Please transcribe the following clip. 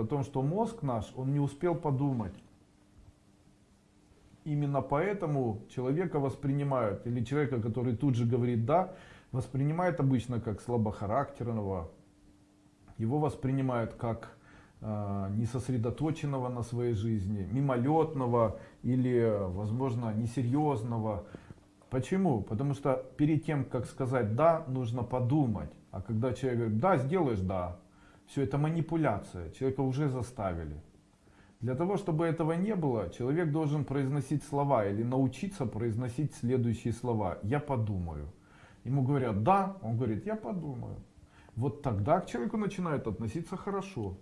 о том, что мозг наш, он не успел подумать. Именно поэтому человека воспринимают, или человека, который тут же говорит «да», воспринимают обычно как слабохарактерного, его воспринимают как э, несосредоточенного на своей жизни, мимолетного или, возможно, несерьезного. Почему? Потому что перед тем, как сказать «да», нужно подумать. А когда человек говорит «да, сделаешь «да», все это манипуляция, человека уже заставили. Для того, чтобы этого не было, человек должен произносить слова или научиться произносить следующие слова. «Я подумаю». Ему говорят «да», он говорит «я подумаю». Вот тогда к человеку начинают относиться хорошо.